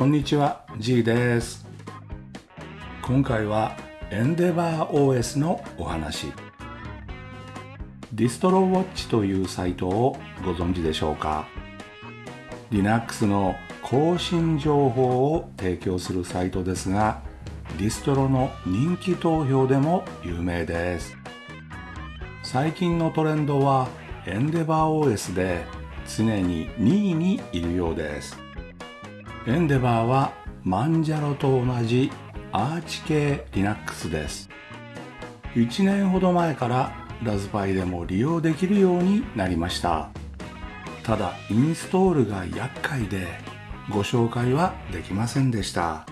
こんにちは G です。今回はエンデバー OS のお話。ディストロウォッチというサイトをご存知でしょうか？Linux の更新情報を提供するサイトですがディストロの人気投票でも有名です。最近のトレンドはエンデバー OS で常に2位にいるようです。エンデバーはマンジャロと同じアーチ系 Linux です。1年ほど前からラズパイでも利用できるようになりました。ただインストールが厄介でご紹介はできませんでした。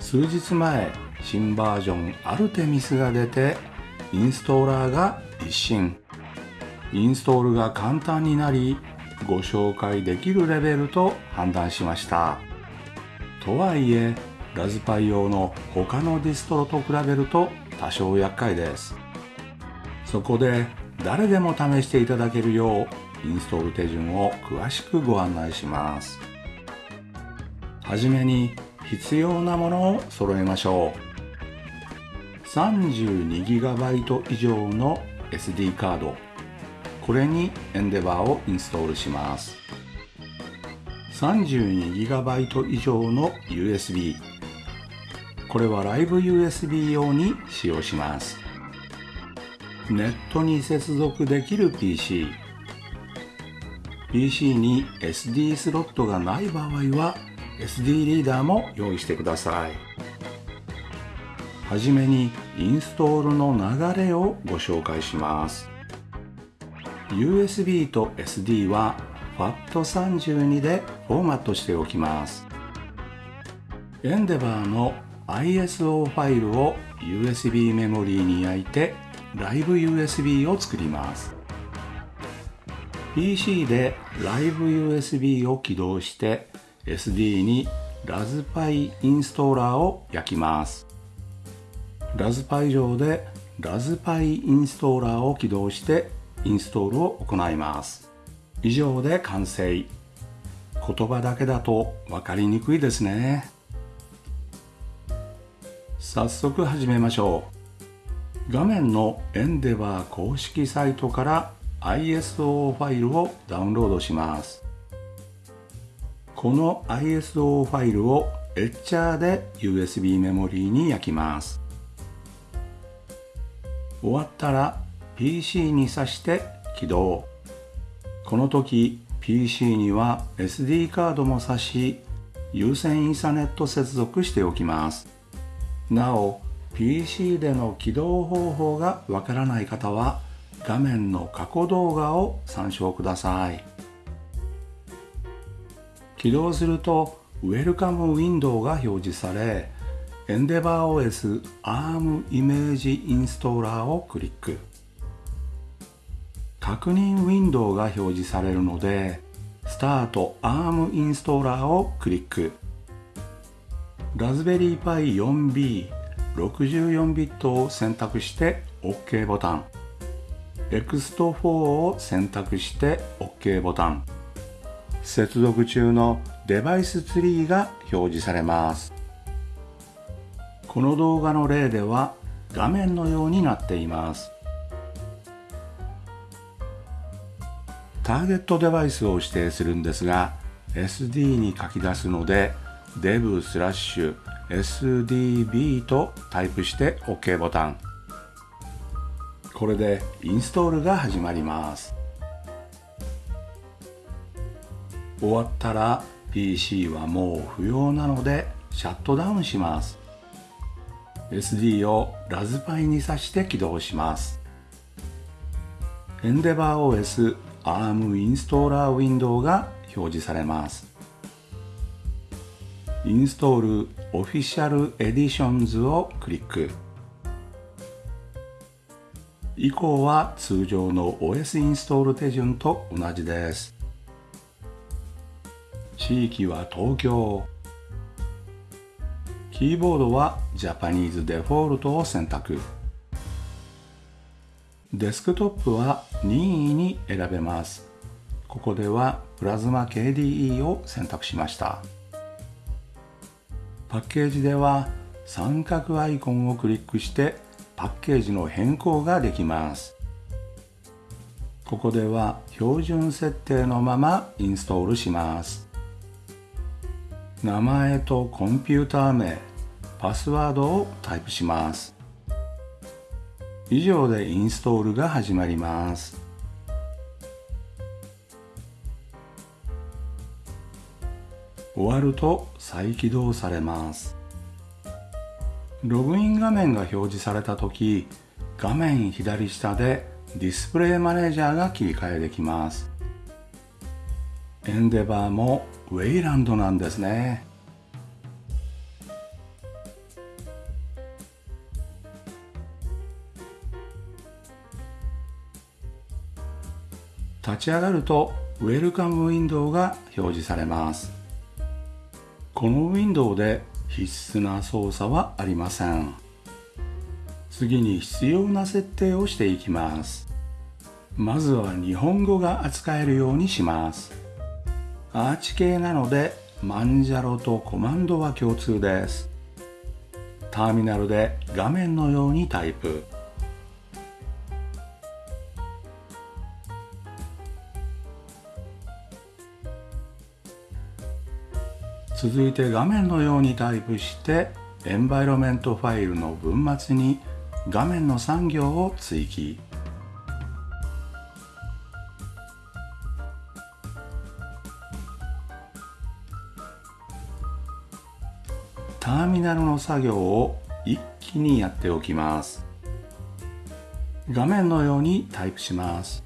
数日前新バージョンアルテミスが出てインストーラーが一新。インストールが簡単になりご紹介できるレベルと判断しました。とはいえラズパイ用の他のディストロと比べると多少厄介です。そこで誰でも試していただけるようインストール手順を詳しくご案内します。はじめに必要なものを揃えましょう。32GB 以上の SD カード。これにエンデバーをインストールします。32GB 以上の USB これはライブ USB 用に使用します。ネットに接続できる PC PC に SD スロットがない場合は SD リーダーも用意してください。はじめにインストールの流れをご紹介します。USB と SD は FAT32 でフォーマットしておきます。エンデバーの ISO ファイルを USB メモリーに焼いてライブ USB を作ります。PC でライブ USB を起動して SD にラズパイインストーラーを焼きます。ラズパイ上でラズパイインストーラーを起動してインストールを行います。以上で完成。言葉だけだと分かりにくいですね。早速始めましょう。画面のエンデバー公式サイトから ISO ファイルをダウンロードします。この ISO ファイルをエッチャーで USB メモリーに焼きます。終わったら PC に挿して起動。この時 PC には SD カードも挿し有線イーサネット接続しておきます。なお PC での起動方法がわからない方は画面の過去動画を参照ください。起動するとウェルカムウィンドウが表示されエンデバー OS ARM イメージインストーラーをクリック。確認ウィンドウが表示されるのでスタート ARM インストーラーをクリック。ラズベリーパイ 4B64 ビットを選択して OK ボタン。EXT4 を選択して OK ボタン。接続中のデバイスツリーが表示されます。この動画の例では画面のようになっています。ターゲットデバイスを指定するんですが SD に書き出すので dev スラッシュ SDB とタイプして OK ボタン。これでインストールが始まります。終わったら PC はもう不要なのでシャットダウンします。SD をラズパイに挿して起動します。EndeavourOS ARM インストーラーウィンドウが表示されます。 Install Official Editions をクリック。以降は通常の OS インストール手順と同じです。地域は東京。キーボードは Japanese Default を選択。デスクトップは任意に選べます。ここではプラズマ KDE を選択しました。パッケージでは三角アイコンをクリックしてパッケージの変更ができます。ここでは標準設定のままインストールします。名前とコンピューター名パスワードをタイプします。以上でインストールが始まります。終わると再起動されます。ログイン画面が表示された時画面左下でディスプレイマネージャーが切り替えできます。エンデバーもウェイランドなんですね。立ち上がるとウェルカムウィンドウが表示されます。このウィンドウで必須な操作はありません。次に必要な設定をしていきます。まずは日本語が扱えるようにします。アーチ系なのでマンジャロとコマンドは共通です。ターミナルで画面のようにタイプ。続いて画面のようにタイプしてエンバイロメントファイルの文末に画面の3行を追記。ターミナルの作業を一気にやっておきます。画面のようにタイプします。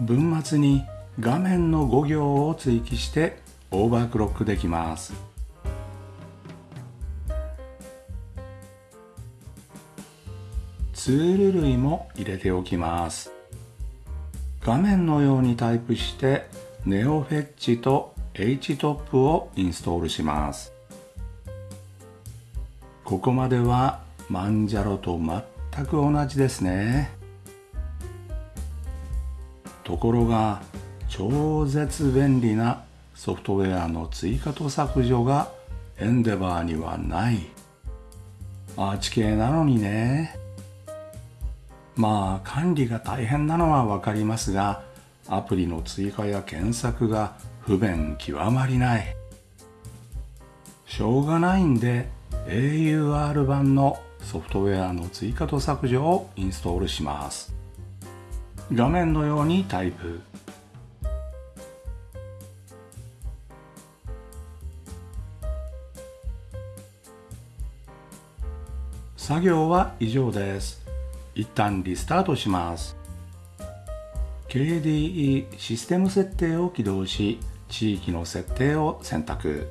文末に画面の5行を追記してオーバークロックできます。ツール類も入れておきます。画面のようにタイプしてネオフェッチと HTOP をインストールします。ここまではマンジャロと全く同じですね。ところが超絶便利なソフトウェアの追加と削除がエンデバーにはない。アーチ系なのにね。まあ管理が大変なのはわかりますがアプリの追加や検索が不便極まりない。しょうがないんで AUR 版のソフトウェアの追加と削除をインストールします。画面のようにタイプ。作業は以上です。一旦リスタートします。KDE システム設定を起動し、地域の設定を選択。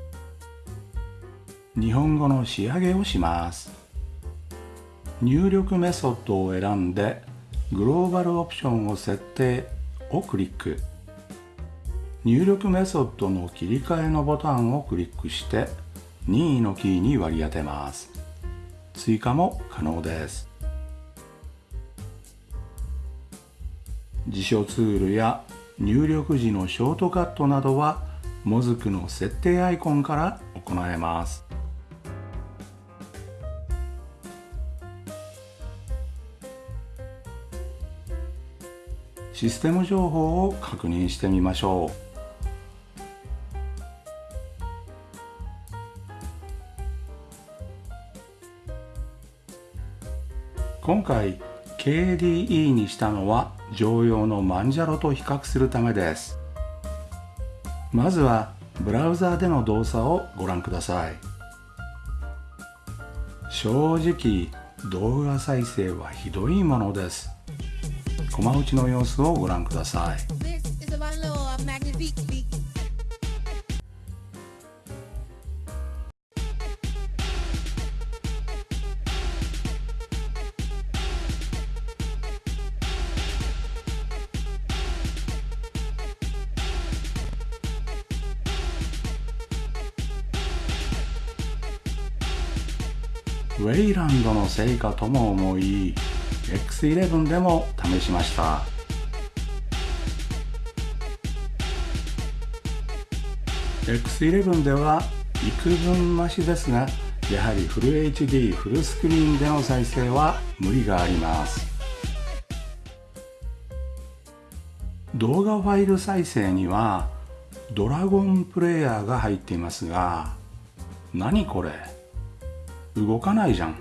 日本語の仕上げをします。入力メソッドを選んで、グローバルオプションを設定をクリック。入力メソッドの切り替えのボタンをクリックして、任意のキーに割り当てます。追加も可能です。辞書ツールや入力時のショートカットなどはモズクの設定アイコンから行えます。システム情報を確認してみましょう。今回 KDE にしたのは常用のマンジャロと比較するためです。まずはブラウザーでの動作をご覧ください。正直動画再生はひどいものです。駒打ちの様子をご覧ください。ウェイランドの成果とも思い X11 でも試しました。X11 では幾分増しですがやはりフル HD フルスクリーンでの再生は無理があります。動画ファイル再生にはドラゴンプレイヤーが入っていますが何これ？動かないじゃん。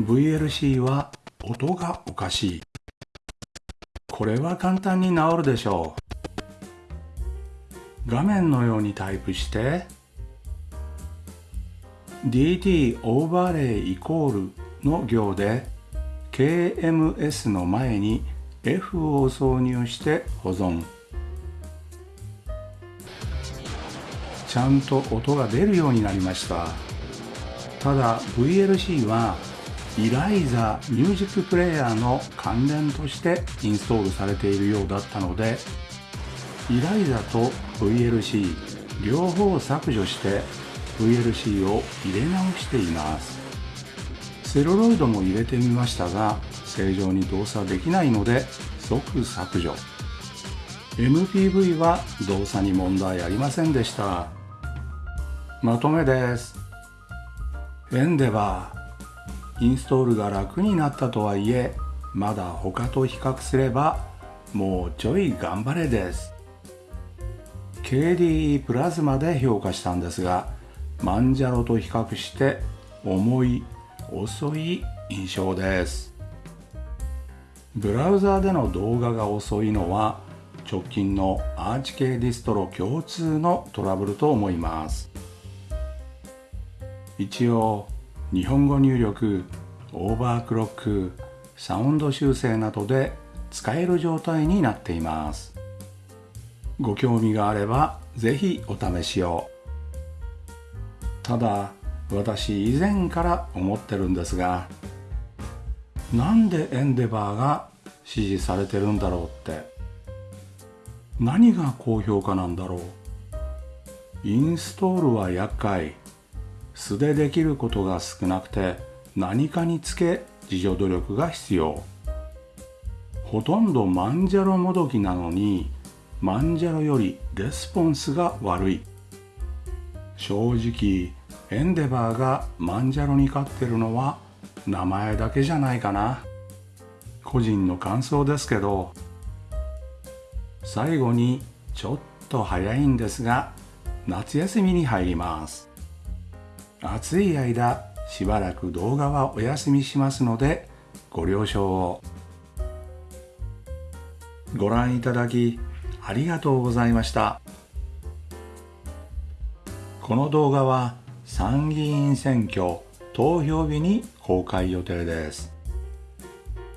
VLC は音がおかしい。これは簡単に治るでしょう。画面のようにタイプして DT オーバーレイイコールの行で KMS の前に F を挿入して保存。ちゃんと音が出るようになりました。ただ VLC はイライザミュージックプレイヤーの関連としてインストールされているようだったのでイライザと VLC 両方削除して VLC を入れ直しています。セロロイドも入れてみましたが正常に動作できないので即削除。MPV は動作に問題ありませんでした。まとめです。エンデバーインストールが楽になったとはいえまだ他と比較すればもうちょい頑張れです。KDE プラズマで評価したんですがマンジャロと比較して重い遅い印象です。ブラウザーでの動画が遅いのは直近のアーチ系ディストロ共通のトラブルと思います。一応日本語入力オーバークロックサウンド修正などで使える状態になっています。ご興味があれば是非お試しを。ただ私以前から思ってるんですがなんでエンデバーが支持されてるんだろうって。何が高評価なんだろう。インストールは厄介。素でできることが少なくて何かにつけ自助努力が必要。ほとんどマンジャロもどきなのにマンジャロよりレスポンスが悪い。正直エンデバーがマンジャロに勝ってるのは名前だけじゃないかな。個人の感想ですけど最後にちょっと早いんですが夏休みに入ります。暑い間しばらく動画はお休みしますのでご了承を。ご覧いただきありがとうございました。この動画は参議院選挙投票日に公開予定です。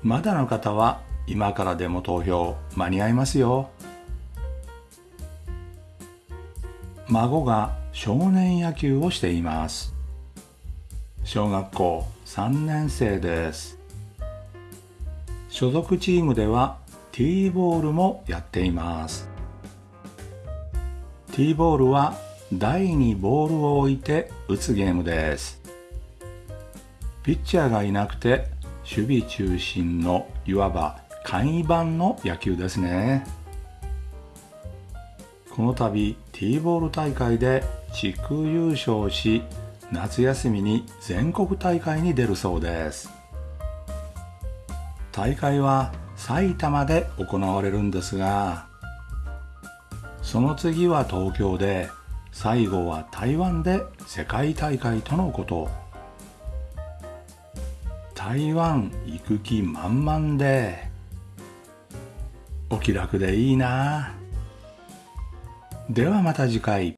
まだの方は今からでも投票間に合いますよ。孫が少年野球をしています。小学校3年生です。所属チームでは T ボールもやっています。T ボールは台にボールを置いて打つゲームです。ピッチャーがいなくて守備中心のいわば簡易版の野球ですね。この度 T ボール大会で地区優勝し夏休みに全国大会に出るそうです。大会は埼玉で行われるんですがその次は東京で最後は台湾で世界大会とのこと。台湾行く気満々でお気楽でいいな。ではまた次回。